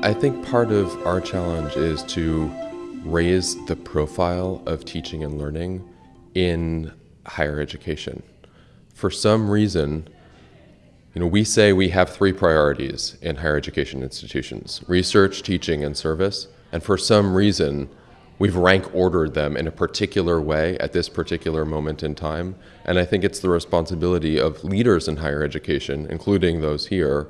I think part of our challenge is to raise the profile of teaching and learning in higher education. For some reason, you know, we say we have three priorities in higher education institutions research, teaching, and service. And for some reason, we've rank ordered them in a particular way at this particular moment in time. And I think it's the responsibility of leaders in higher education, including those here,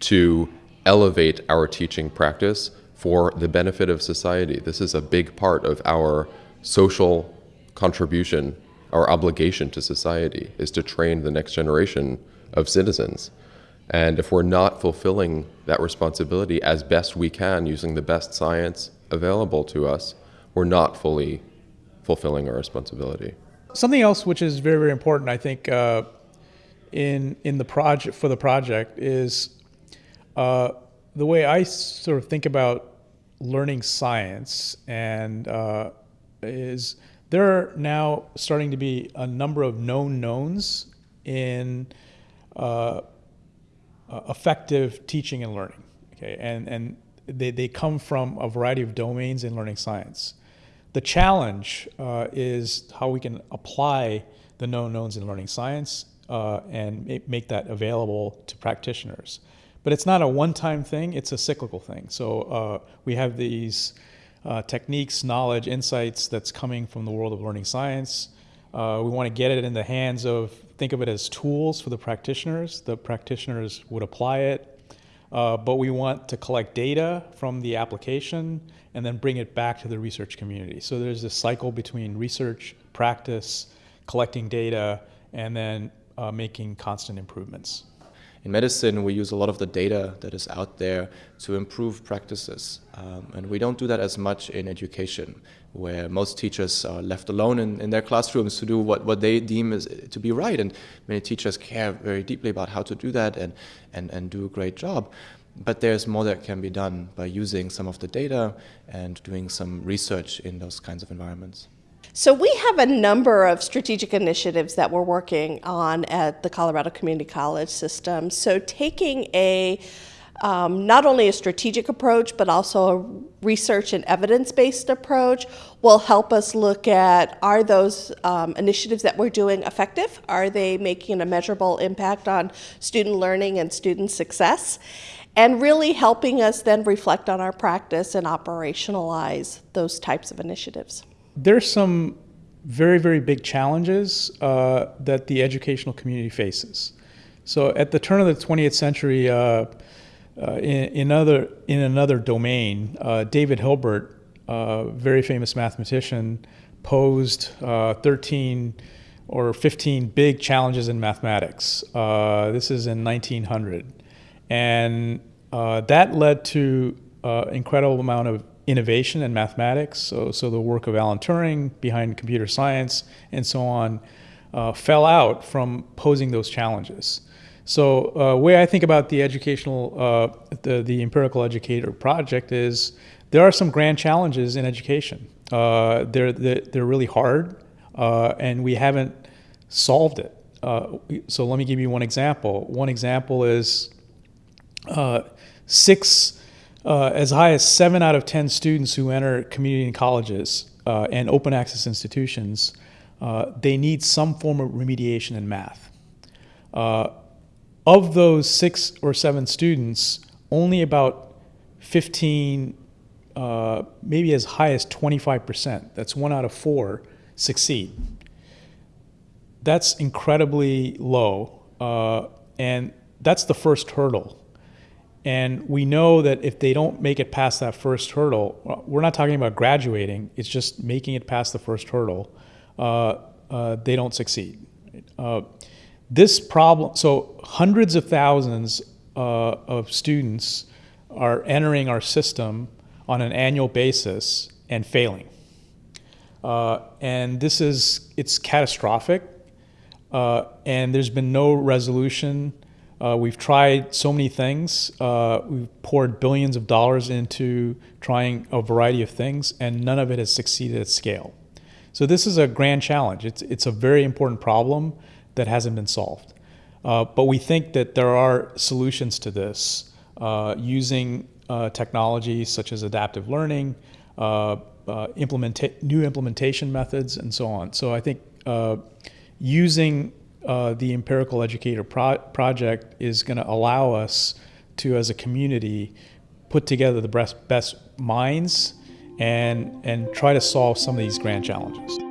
to elevate our teaching practice for the benefit of society. This is a big part of our social contribution, our obligation to society, is to train the next generation of citizens. And if we're not fulfilling that responsibility as best we can using the best science available to us, we're not fully fulfilling our responsibility. Something else which is very, very important, I think, uh, in in the project for the project is uh, the way I sort of think about learning science, and uh, is there are now starting to be a number of known knowns in uh, uh, effective teaching and learning. Okay, and and they, they come from a variety of domains in learning science. The challenge uh, is how we can apply the known knowns in learning science uh, and make that available to practitioners. But it's not a one-time thing, it's a cyclical thing. So uh, we have these uh, techniques, knowledge, insights that's coming from the world of learning science. Uh, we want to get it in the hands of, think of it as tools for the practitioners. The practitioners would apply it, uh, but we want to collect data from the application and then bring it back to the research community. So there's this cycle between research, practice, collecting data, and then uh, making constant improvements. In medicine, we use a lot of the data that is out there to improve practices. Um, and we don't do that as much in education, where most teachers are left alone in, in their classrooms to do what, what they deem is, to be right. And many teachers care very deeply about how to do that and, and, and do a great job. But there's more that can be done by using some of the data and doing some research in those kinds of environments. So we have a number of strategic initiatives that we're working on at the Colorado Community College system. So taking a um, not only a strategic approach, but also a research and evidence-based approach will help us look at are those um, initiatives that we're doing effective? Are they making a measurable impact on student learning and student success? And really helping us then reflect on our practice and operationalize those types of initiatives there's some very, very big challenges uh, that the educational community faces. So at the turn of the 20th century, uh, uh, in, in, other, in another domain, uh, David Hilbert, a very famous mathematician, posed uh, 13 or 15 big challenges in mathematics. Uh, this is in 1900. And that led to an incredible amount of innovation and mathematics, so, so the work of Alan Turing behind computer science and so on, uh, fell out from posing those challenges. So uh, way I think about the educational, uh, the, the empirical educator project is there are some grand challenges in education. Uh, they're, they're really hard uh, and we haven't solved it. Uh, so let me give you one example. One example is six uh, as high as seven out of 10 students who enter community colleges uh, and open access institutions, uh, they need some form of remediation in math. Uh, of those six or seven students, only about 15, uh, maybe as high as 25%, that's one out of four, succeed. That's incredibly low, uh, and that's the first hurdle. And we know that if they don't make it past that first hurdle, we're not talking about graduating, it's just making it past the first hurdle, uh, uh, they don't succeed. Uh, this problem, so hundreds of thousands uh, of students are entering our system on an annual basis and failing. Uh, and this is, it's catastrophic. Uh, and there's been no resolution uh, we've tried so many things. Uh, we've poured billions of dollars into trying a variety of things, and none of it has succeeded at scale. So this is a grand challenge. It's, it's a very important problem that hasn't been solved. Uh, but we think that there are solutions to this uh, using uh, technologies such as adaptive learning, uh, implementa- new implementation methods, and so on. So I think using uh, the Empirical Educator pro- project is going to allow us to, as a community, put together the best, best minds and, and try to solve some of these grand challenges.